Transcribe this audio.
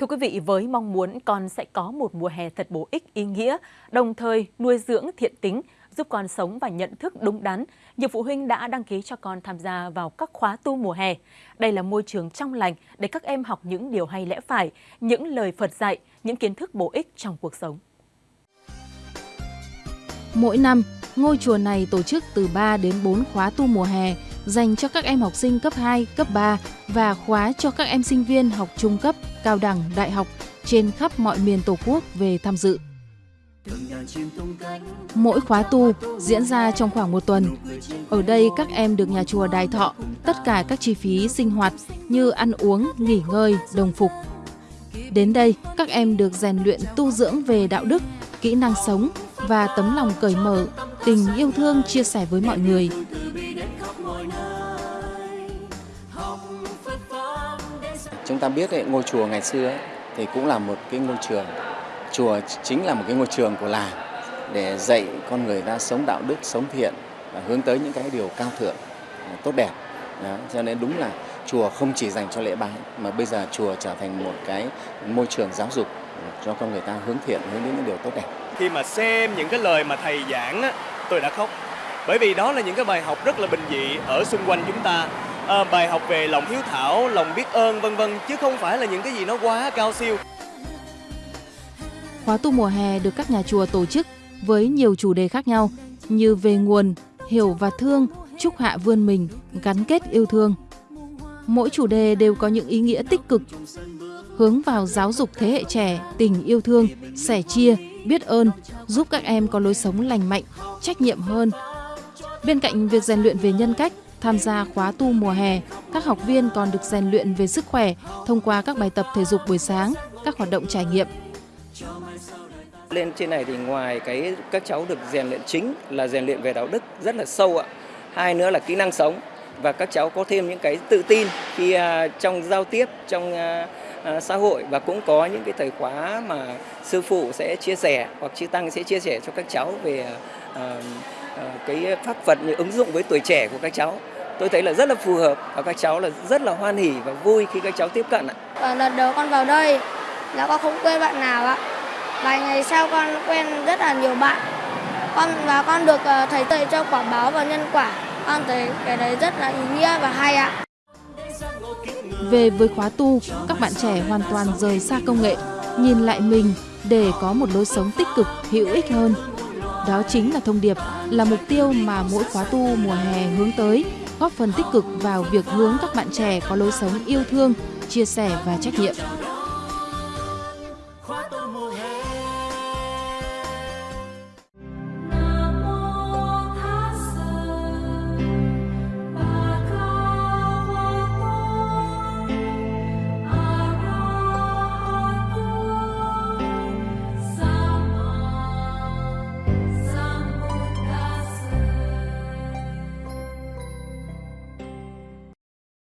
Thưa quý vị, với mong muốn con sẽ có một mùa hè thật bổ ích, ý nghĩa, đồng thời nuôi dưỡng thiện tính, giúp con sống và nhận thức đúng đắn, nhiều phụ huynh đã đăng ký cho con tham gia vào các khóa tu mùa hè. Đây là môi trường trong lành để các em học những điều hay lẽ phải, những lời Phật dạy, những kiến thức bổ ích trong cuộc sống. Mỗi năm, ngôi chùa này tổ chức từ 3 đến 4 khóa tu mùa hè dành cho các em học sinh cấp 2, cấp 3 và khóa cho các em sinh viên học trung cấp, cao đẳng, đại học trên khắp mọi miền Tổ quốc về tham dự. Mỗi khóa tu diễn ra trong khoảng một tuần. Ở đây các em được nhà chùa đài thọ tất cả các chi phí sinh hoạt như ăn uống, nghỉ ngơi, đồng phục. Đến đây, các em được rèn luyện tu dưỡng về đạo đức, kỹ năng sống và tấm lòng cởi mở, tình yêu thương chia sẻ với mọi người. Chúng ta biết ấy, ngôi chùa ngày xưa ấy, thì cũng là một cái ngôi trường. Chùa chính là một cái ngôi trường của làng để dạy con người ta sống đạo đức, sống thiện và hướng tới những cái điều cao thượng, à, tốt đẹp. Đó, cho nên đúng là chùa không chỉ dành cho lễ bái mà bây giờ chùa trở thành một cái môi trường giáo dục cho con người ta hướng thiện, hướng đến những điều tốt đẹp. Khi mà xem những cái lời mà thầy giảng á, tôi đã khóc. Bởi vì đó là những cái bài học rất là bình dị ở xung quanh chúng ta à, bài học về lòng hiếu thảo, lòng biết ơn vân vân chứ không phải là những cái gì nó quá cao siêu. Khóa tu mùa hè được các nhà chùa tổ chức với nhiều chủ đề khác nhau như về nguồn, hiểu và thương, chúc hạ vươn mình, gắn kết yêu thương. Mỗi chủ đề đều có những ý nghĩa tích cực, hướng vào giáo dục thế hệ trẻ, tình yêu thương, sẻ chia, biết ơn, giúp các em có lối sống lành mạnh, trách nhiệm hơn. Bên cạnh việc rèn luyện về nhân cách, Tham gia khóa tu mùa hè, các học viên còn được rèn luyện về sức khỏe thông qua các bài tập thể dục buổi sáng, các hoạt động trải nghiệm. Lên trên này thì ngoài cái các cháu được rèn luyện chính là rèn luyện về đạo đức rất là sâu ạ. Hai nữa là kỹ năng sống và các cháu có thêm những cái tự tin khi à, trong giao tiếp trong à, à, xã hội và cũng có những cái thời khóa mà sư phụ sẽ chia sẻ hoặc chư tăng sẽ chia sẻ cho các cháu về uh, cái pháp Phật như ứng dụng với tuổi trẻ của các cháu tôi thấy là rất là phù hợp và các cháu là rất là hoan hỉ và vui khi các cháu tiếp cận ạ. Và lần đầu con vào đây là con không quen bạn nào ạ. Vài ngày sau con quen rất là nhiều bạn. Con và con được ờ, thầy dạy cho quả báo và nhân quả. Con thấy cái đấy rất là ý nghĩa và hay ạ. Về với khóa tu, các bạn trẻ hoàn toàn rời xa công nghệ, nhìn lại mình để có một lối sống tích cực, hữu ích hơn. Đó chính là thông điệp, là mục tiêu mà mỗi khóa tu mùa hè hướng tới, góp phần tích cực vào việc hướng các bạn trẻ có lối sống yêu thương, chia sẻ và trách nhiệm.